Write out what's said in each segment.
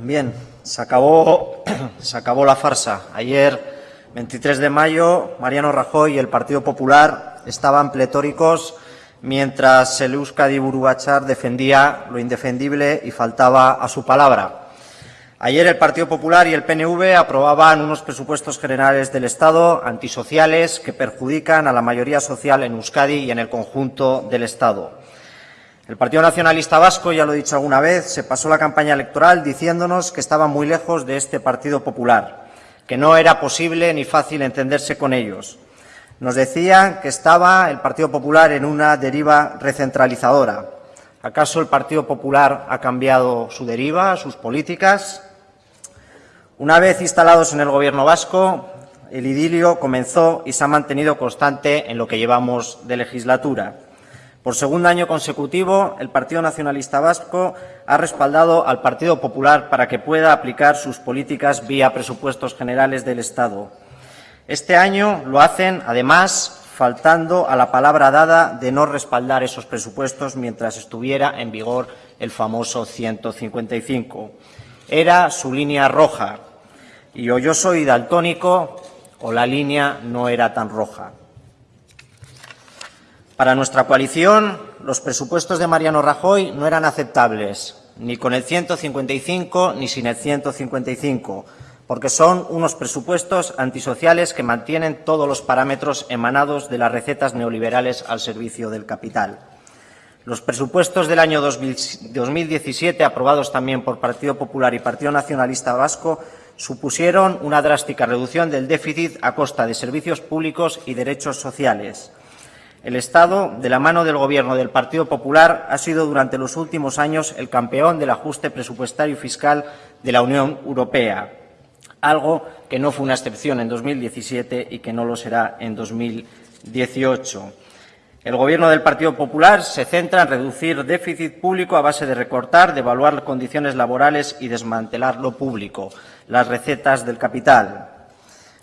Bien, se acabó, se acabó la farsa. Ayer, 23 de mayo, Mariano Rajoy y el Partido Popular estaban pletóricos mientras el Euskadi Burubachar defendía lo indefendible y faltaba a su palabra. Ayer el Partido Popular y el PNV aprobaban unos presupuestos generales del Estado antisociales que perjudican a la mayoría social en Euskadi y en el conjunto del Estado. El Partido Nacionalista Vasco, ya lo he dicho alguna vez, se pasó la campaña electoral diciéndonos que estaba muy lejos de este Partido Popular, que no era posible ni fácil entenderse con ellos. Nos decían que estaba el Partido Popular en una deriva recentralizadora. ¿Acaso el Partido Popular ha cambiado su deriva, sus políticas? Una vez instalados en el Gobierno vasco, el idilio comenzó y se ha mantenido constante en lo que llevamos de legislatura. Por segundo año consecutivo, el Partido Nacionalista Vasco ha respaldado al Partido Popular para que pueda aplicar sus políticas vía presupuestos generales del Estado. Este año lo hacen, además, faltando a la palabra dada de no respaldar esos presupuestos mientras estuviera en vigor el famoso 155. Era su línea roja. Y o yo soy daltónico o la línea no era tan roja. Para nuestra coalición, los presupuestos de Mariano Rajoy no eran aceptables, ni con el 155 ni sin el 155, porque son unos presupuestos antisociales que mantienen todos los parámetros emanados de las recetas neoliberales al servicio del capital. Los presupuestos del año 2017, aprobados también por Partido Popular y Partido Nacionalista Vasco, supusieron una drástica reducción del déficit a costa de servicios públicos y derechos sociales. El Estado, de la mano del Gobierno del Partido Popular, ha sido durante los últimos años el campeón del ajuste presupuestario fiscal de la Unión Europea, algo que no fue una excepción en 2017 y que no lo será en 2018. El Gobierno del Partido Popular se centra en reducir déficit público a base de recortar, devaluar condiciones laborales y desmantelar lo público, las recetas del capital.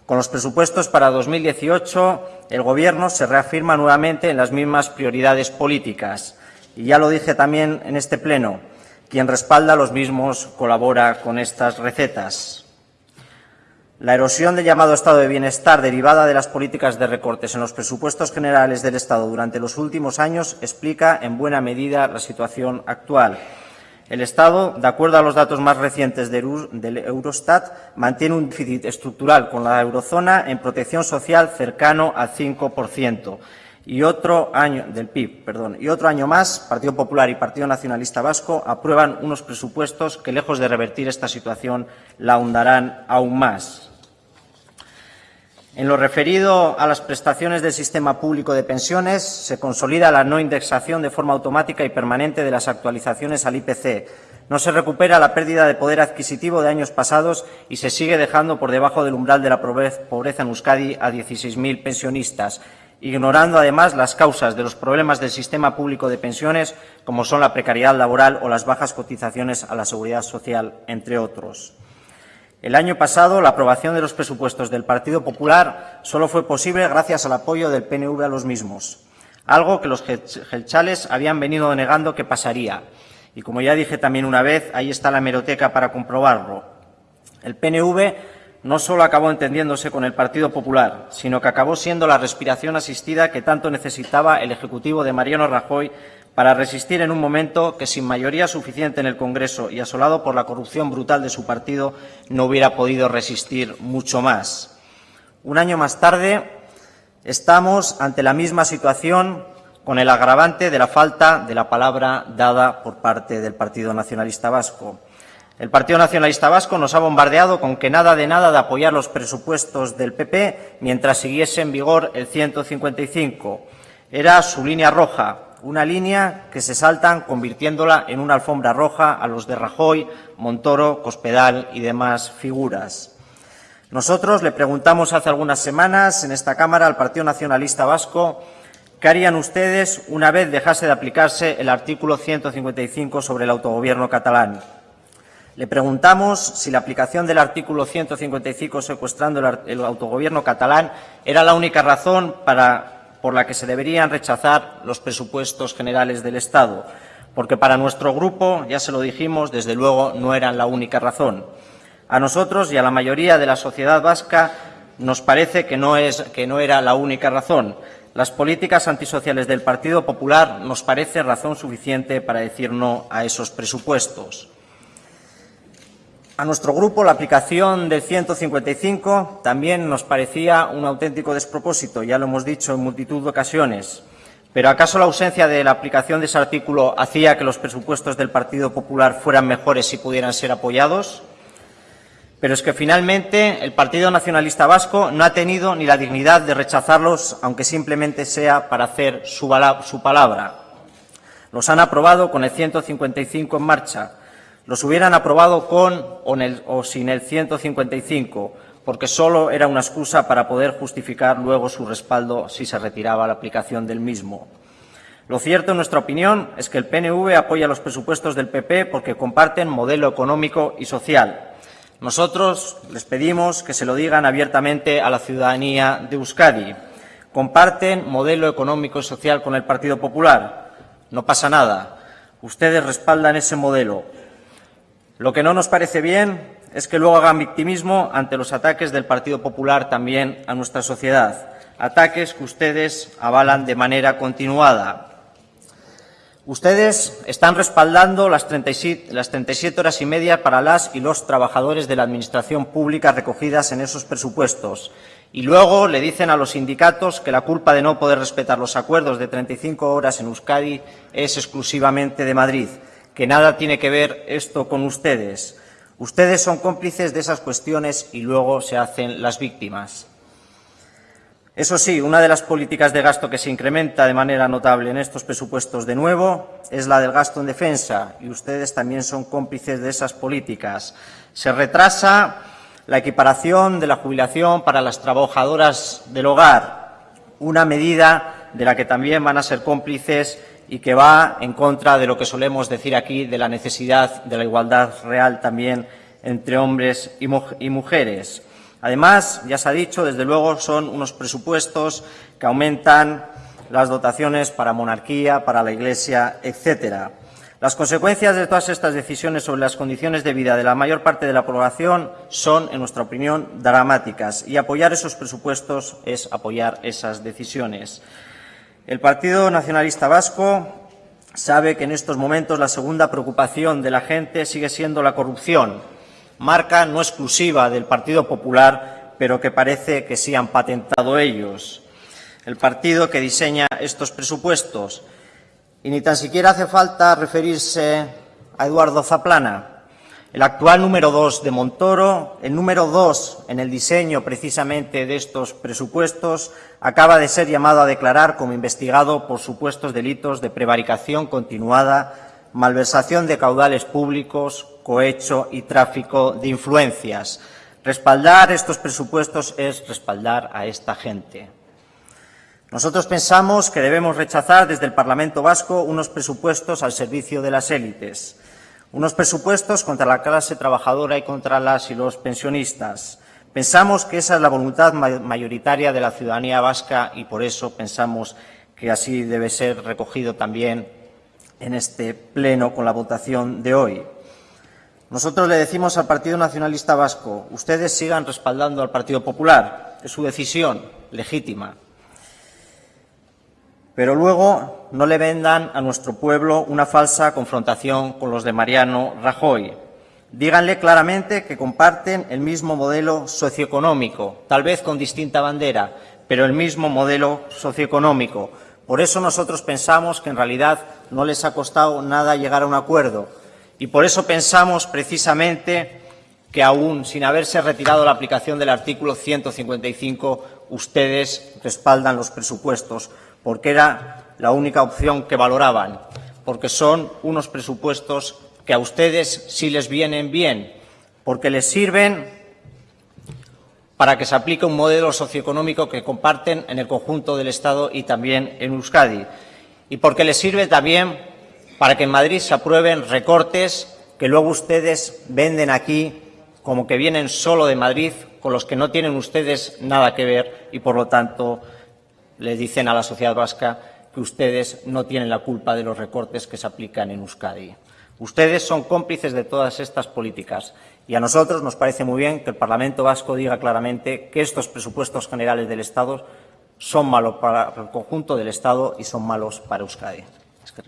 Con los presupuestos para 2018, el Gobierno se reafirma nuevamente en las mismas prioridades políticas. Y ya lo dije también en este Pleno, quien respalda los mismos colabora con estas recetas. La erosión del llamado estado de bienestar derivada de las políticas de recortes en los presupuestos generales del Estado durante los últimos años explica en buena medida la situación actual. El Estado, de acuerdo a los datos más recientes del Eurostat, mantiene un déficit estructural con la eurozona en protección social cercano al 5%. Y otro año del PIB, perdón, y otro año más, Partido Popular y Partido Nacionalista Vasco aprueban unos presupuestos que, lejos de revertir esta situación, la ahondarán aún más. En lo referido a las prestaciones del sistema público de pensiones, se consolida la no indexación de forma automática y permanente de las actualizaciones al IPC. No se recupera la pérdida de poder adquisitivo de años pasados y se sigue dejando por debajo del umbral de la pobreza en Euskadi a 16.000 pensionistas, ignorando además las causas de los problemas del sistema público de pensiones, como son la precariedad laboral o las bajas cotizaciones a la seguridad social, entre otros. El año pasado, la aprobación de los presupuestos del Partido Popular solo fue posible gracias al apoyo del PNV a los mismos, algo que los gelchales habían venido negando que pasaría. Y como ya dije también una vez, ahí está la hemeroteca para comprobarlo. El PNV no solo acabó entendiéndose con el Partido Popular, sino que acabó siendo la respiración asistida que tanto necesitaba el Ejecutivo de Mariano Rajoy para resistir en un momento que sin mayoría suficiente en el Congreso y asolado por la corrupción brutal de su partido no hubiera podido resistir mucho más. Un año más tarde estamos ante la misma situación con el agravante de la falta de la palabra dada por parte del Partido Nacionalista Vasco. El Partido Nacionalista Vasco nos ha bombardeado con que nada de nada de apoyar los presupuestos del PP mientras siguiese en vigor el 155. Era su línea roja, una línea que se saltan convirtiéndola en una alfombra roja a los de Rajoy, Montoro, Cospedal y demás figuras. Nosotros le preguntamos hace algunas semanas en esta Cámara al Partido Nacionalista Vasco qué harían ustedes una vez dejase de aplicarse el artículo 155 sobre el autogobierno catalán. Le preguntamos si la aplicación del artículo 155 secuestrando el autogobierno catalán era la única razón por la que se deberían rechazar los presupuestos generales del Estado. porque para nuestro grupo, ya se lo dijimos, desde luego no eran la única razón. A nosotros y a la mayoría de la sociedad vasca nos parece que no, es, que no era la única razón. Las políticas antisociales del Partido Popular nos parece razón suficiente para decir no a esos presupuestos. A nuestro grupo la aplicación del 155 también nos parecía un auténtico despropósito, ya lo hemos dicho en multitud de ocasiones. Pero ¿acaso la ausencia de la aplicación de ese artículo hacía que los presupuestos del Partido Popular fueran mejores si pudieran ser apoyados? Pero es que finalmente el Partido Nacionalista Vasco no ha tenido ni la dignidad de rechazarlos, aunque simplemente sea para hacer su, palabra. Los han aprobado con el 155 en marcha. Los hubieran aprobado con o, o sin el 155, porque solo era una excusa para poder justificar luego su respaldo si se retiraba la aplicación del mismo. Lo cierto, en nuestra opinión, es que el PNV apoya los presupuestos del PP porque comparten modelo económico y social nosotros les pedimos que se lo digan abiertamente a la ciudadanía de Euskadi. Comparten modelo económico y social con el Partido Popular. No pasa nada. Ustedes respaldan ese modelo. Lo que no nos parece bien es que luego hagan victimismo ante los ataques del Partido Popular también a nuestra sociedad. Ataques que ustedes avalan de manera continuada. Ustedes están respaldando las 37, las 37 horas y media para las y los trabajadores de la Administración pública recogidas en esos presupuestos y luego le dicen a los sindicatos que la culpa de no poder respetar los acuerdos de 35 horas en Euskadi es exclusivamente de Madrid, que nada tiene que ver esto con ustedes. Ustedes son cómplices de esas cuestiones y luego se hacen las víctimas. Eso sí, una de las políticas de gasto que se incrementa de manera notable en estos presupuestos de nuevo es la del gasto en defensa y ustedes también son cómplices de esas políticas. Se retrasa la equiparación de la jubilación para las trabajadoras del hogar, una medida de la que también van a ser cómplices y que va en contra de lo que solemos decir aquí de la necesidad de la igualdad real también entre hombres y mujeres. Además, ya se ha dicho, desde luego son unos presupuestos que aumentan las dotaciones para monarquía, para la Iglesia, etcétera. Las consecuencias de todas estas decisiones sobre las condiciones de vida de la mayor parte de la población son, en nuestra opinión, dramáticas y apoyar esos presupuestos es apoyar esas decisiones. El Partido Nacionalista Vasco sabe que en estos momentos la segunda preocupación de la gente sigue siendo la corrupción marca no exclusiva del Partido Popular, pero que parece que sí han patentado ellos. El partido que diseña estos presupuestos. Y ni tan siquiera hace falta referirse a Eduardo Zaplana, el actual número dos de Montoro, el número dos en el diseño precisamente de estos presupuestos, acaba de ser llamado a declarar como investigado por supuestos delitos de prevaricación continuada malversación de caudales públicos, cohecho y tráfico de influencias. Respaldar estos presupuestos es respaldar a esta gente. Nosotros pensamos que debemos rechazar desde el Parlamento Vasco unos presupuestos al servicio de las élites, unos presupuestos contra la clase trabajadora y contra las y los pensionistas. Pensamos que esa es la voluntad mayoritaria de la ciudadanía vasca y por eso pensamos que así debe ser recogido también en este pleno con la votación de hoy. Nosotros le decimos al Partido Nacionalista Vasco, ustedes sigan respaldando al Partido Popular, es su decisión legítima. Pero luego no le vendan a nuestro pueblo una falsa confrontación con los de Mariano Rajoy. Díganle claramente que comparten el mismo modelo socioeconómico, tal vez con distinta bandera, pero el mismo modelo socioeconómico, por eso nosotros pensamos que en realidad no les ha costado nada llegar a un acuerdo y por eso pensamos precisamente que aún sin haberse retirado la aplicación del artículo 155 ustedes respaldan los presupuestos porque era la única opción que valoraban, porque son unos presupuestos que a ustedes sí les vienen bien, porque les sirven para que se aplique un modelo socioeconómico que comparten en el conjunto del Estado y también en Euskadi. Y porque les sirve también para que en Madrid se aprueben recortes que luego ustedes venden aquí como que vienen solo de Madrid, con los que no tienen ustedes nada que ver y, por lo tanto, le dicen a la sociedad vasca que ustedes no tienen la culpa de los recortes que se aplican en Euskadi. Ustedes son cómplices de todas estas políticas y a nosotros nos parece muy bien que el Parlamento Vasco diga claramente que estos presupuestos generales del Estado son malos para el conjunto del Estado y son malos para Euskadi. Es que.